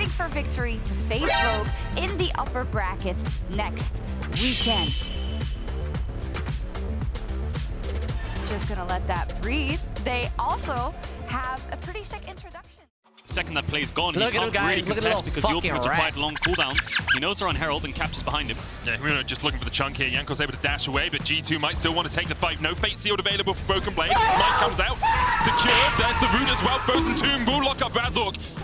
fighting for victory to face Rogue in the upper bracket next weekend. Just gonna let that breathe. They also have a pretty sick introduction. Second that play's gone, Look he at him, can't guys. really Look at the contest little because the fucking ultimates are rat. quite long cooldown. He knows they're on Herald and Caps is behind him. Yeah, Himino just looking for the chunk here. Jankos able to dash away, but G2 might still want to take the fight. No Fate Sealed available for Broken Blade. Smite comes out. Secured. There's the root as well. Frozen Tomb will lock up Razork.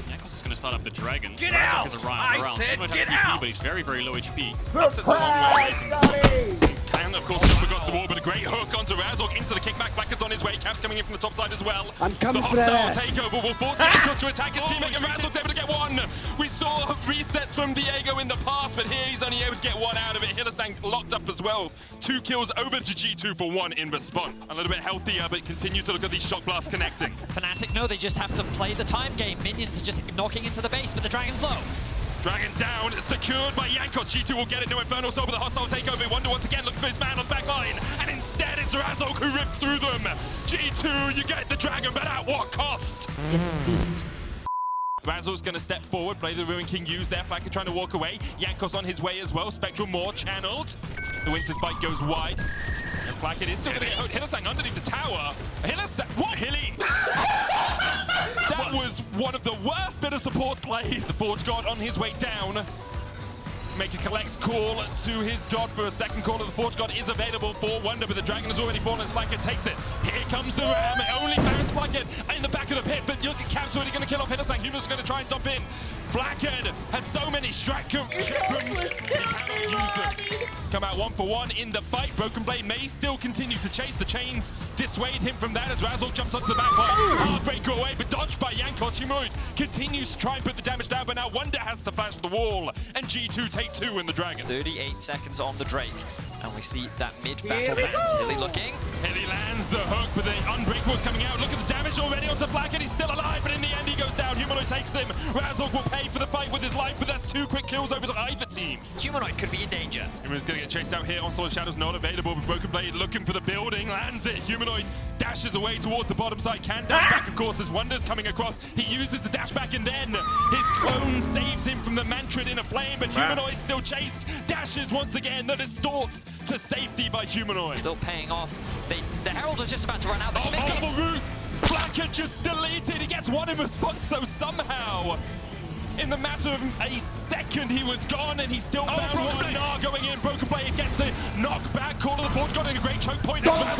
Jankos is going to start up the Dragon. Get Razork out! is around, I around. said Someone get has TP, out! but he's very, very low HP. That's a long way away from this one. Can, of course, jump across the wall, but a great hook onto Razork into the kickback. Blackhead's on his way. Caps coming in from the top side as well. I'm coming the for that hostile ass. takeover will force Jankos ah! to attack his Oh, teammate, and he's Razork's able to get one. We saw resets from Diego in the past, but here he's only able to get one out of it. Hylissang locked up as well. Two kills over to G2 for one in response. A little bit healthier, but continue to look at these shock blasts connecting. Fnatic, no, they just have to play the time game. Minions are just knocking into the base, but the Dragon's low. Dragon down, secured by Jankos. G2 will get it. No Inferno Soul, but the hostile takeover. Wonder once again looking for his man on the back line. And instead, it's Razork who rips through them. G2, you get the Dragon, but at what cost? Razork's going to step forward, play the Ruin King use there. Flakked trying to walk away. Jankos on his way as well. Spectral more channeled. The Winter's Bite goes wide. And is still going to get hooked. Hylissang underneath the tower. Hylissang, plays. The Forge God on his way down. Make a collect call to his god for a second call of the Forge God is available for Wunder, but the Dragon has already fallen Flakked takes it. Here comes the Ram, only Baron's Flakked in the back of the pit, but Cap's already going to kill off Hylissang. Human's going to try and dump in. Blackhead has so many Stratcom he cannot use them. Come out one for one in the fight. Broken Blade may still continue to chase. The chains dissuade him from that as Razzle jumps onto the back line. Heartbreaker away, but dodged by Jankos. Humanoid continues to try and put the damage down, but now Wunder has to flash the wall, and G2 take two in the Dragon. 38 seconds on the Drake. And we see that mid-battle dance. Hilly looking. Hilly lands the hook, but the unbreakable Unbreakable's coming out. Look at the damage already onto and He's still alive, but in the end he goes down. Humanoid takes him. Razork will pay for the fight with his life, but that's two quick kills over to either team. Humanoid could be in danger. Humanoid's gonna get chased out here. Onslaught Shadow's not available, but Broken Blade looking for the building. Lands it. Humanoid dashes away towards the bottom side. Can dash back, of course, as Wunder's coming across. He uses the dash back, and then his clone saves him from the Mantrid in a flame, but Humanoid still chased. Dashes once again. The distorts to safety by Humanoid. Still paying off. They, the Herald was just about to run out. They Oh, can make oh, it. the root! Just deleted. He gets one in response, though, somehow. In the matter of a second, he was gone, and he still oh, found one. Blade. Nah, going in. Broken Blade gets the knockback. Call of the board, got in a great choke point. Don't It's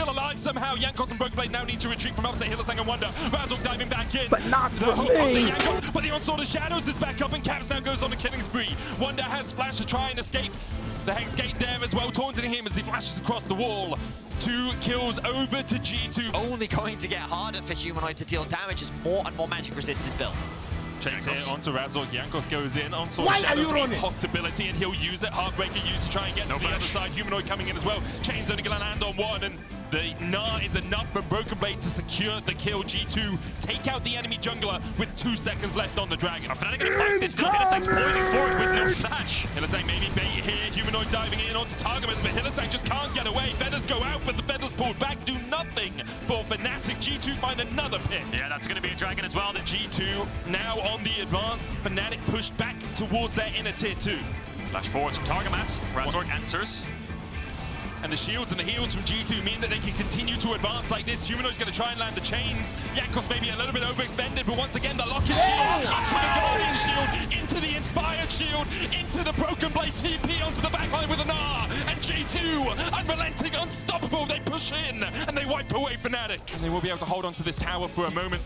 still alive somehow. Jankos and Broken Blade now need to retreat from upset Hylissang and Wunder. Razork diving back in. But not the for me. Jankos, but the onslaught of Shadows is back up, and Caps now goes on a killing spree. Wunder has Flash to try and escape. The Hex Gate there as well, taunting him as he flashes across the wall. Two kills over to G2. Only going to get harder for Humanoid to deal damage as more and more magic resist is built. Chase here onto Razork. Jankos goes in. Onslaught Why are you running? possibility, and he'll use it. Heartbreaker used to try and get to the other side. Humanoid coming in as well. Chain's only going to land on one, and the Gnar is enough for Broken Blade to secure the kill. G2 take out the enemy jungler with two seconds left on the Dragon. Fnatic gonna fight this. Still Hylissang's poising forward with no flash. Hylissang maybe bait here. Humanoid diving in onto Targamas, but Hylissang just can't get away. Feathers go out, but the feathers pulled back do nothing for Fnatic. G2 find another pick. Yeah, that's gonna be a Dragon as well. The G2 now on the advance. Fnatic pushed back towards their inner tier 2. Flash forwards from Targamas. Razork answers. And the shields and the heals from G2 mean that they can continue to advance like this. Humanoid's going to try and land the chains. Jankos maybe a little bit overextended, but once again, the lock-in shield into the Guardian shield, into the Inspired shield, into the Broken Blade TP onto the backline with an R. And G2, unrelenting, unstoppable, they push in and they wipe away Fnatic. And they will be able to hold on to this tower for a moment.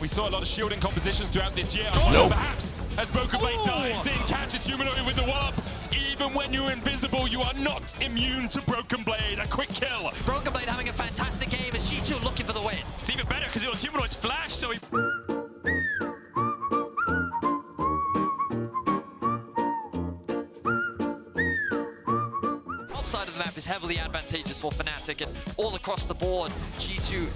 We saw a lot of shielding compositions throughout this year. Nope. Perhaps as Broken Blade dives in, catches Humanoid with the wallop. Even when you're invisible, you are not immune to Broken Blade. A quick kill. Broken Blade having a fantastic game as G2 looking for the win. It's even better because it was Humanoid's flash, so he... Top side of the map is heavily advantageous for Fnatic and all across the board, G2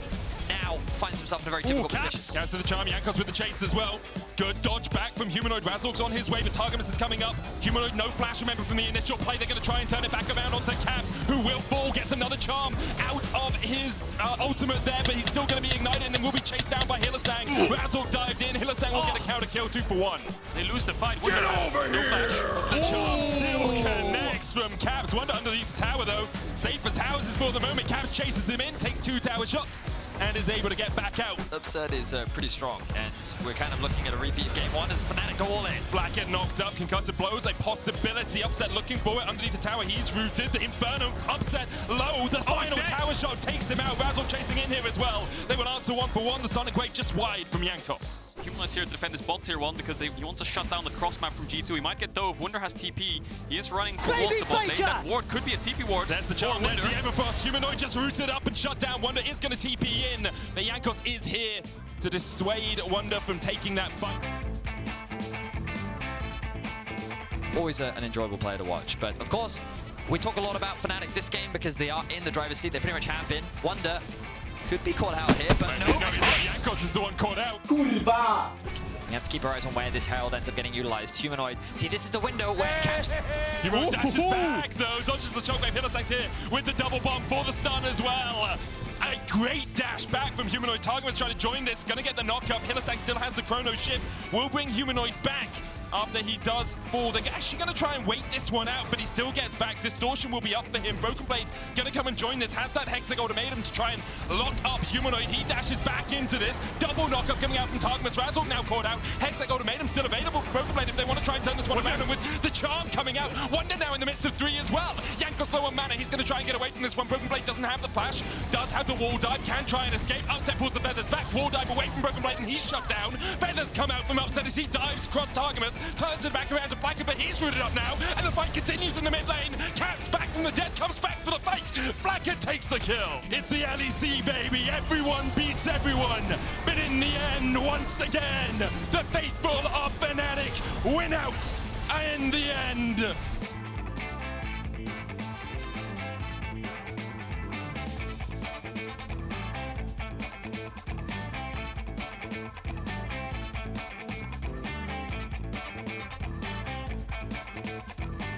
now finds himself in a very difficult Caps. position. Caps to the charm. Jankos with the chase as well. Good dodge back from Humanoid. Razork's on his way, but Targamas is coming up. Humanoid, no flash, remember, from the initial play. They're going to try and turn it back around onto Caps, who will fall, gets another charm out of his uh, ultimate there, but he's still going to be ignited and then will be chased down by Hylissang. Razork dived in. Hylissang will get a counter kill, two for one. They lose the fight. Wunder has no flash. The charm still connects from Caps. Wunder underneath the tower, though. Safe as houses for the moment. Caps chases him in, takes two tower shots, and is able to get back out. Upset is uh, pretty strong, and we're kind of looking at a repeat of game one as Fnatic go all in. Flat get knocked up, concussive blows, a possibility. Upset looking for it underneath the tower. He's rooted. The Inferno upset low. The oh, final dead. tower shot takes him out. Razzle chasing in here as well. They will answer one for one. The Sonic Wave just wide from Jankos. Humanoid's here to defend this bot tier 1 because they, he wants to shut down the cross map from G2. He might get Dove. Wunder has TP. He is running towards the bot lane. That ward could be a TP ward. There's the for charm. There's Wunder. the Everfrost. Humanoid just rooted up and shut down. Wunder is going to TP in. The Jankos is here to dissuade Wunder from taking that fight. Always a, an enjoyable player to watch, but of course, we talk a lot about Fnatic this game because they are in the driver's seat. They pretty much have been. Wunder could be caught out here, but no. No, he's not. Jankos is the one caught out. You have to keep your eyes on where this Herald ends up getting utilized. Humanoid. See, this is the window where Caps Humanoid dashes back though, dodges the shockwave. Hylissang's here with the double bomb for the stun as well. Great dash back from Humanoid. Targamas trying to join this, gonna get the knock up. Hylissang still has the chrono shift, will bring Humanoid back. After he does fall, they're actually going to try and wait this one out, but he still gets back. Distortion will be up for him. Broken Blade going to come and join this. Has that Hexag ultimatum to try and lock up Humanoid. He dashes back into this. Double knockup coming out from Targamas. Razork now caught out. Hexag ultimatum still available for Broken Blade if they want to try and turn this one around. And with the charm coming out, Wunder now in the midst of three as well. Jankos low on mana. He's going to try and get away from this one. Broken Blade doesn't have the flash, does have the wall dive, can try and escape. Upset pulls the feathers back. Wall dive away from Broken Blade, and he's shut down. Feathers come out from Upset as he dives across Turns it back around to Blacker, but he's rooted up now, and the fight continues in the mid lane. Caps back from the dead, comes back for the fight. Blacker takes the kill. It's the LEC, baby. Everyone beats everyone. But in the end, once again, the faithful of Fnatic win out. In the end,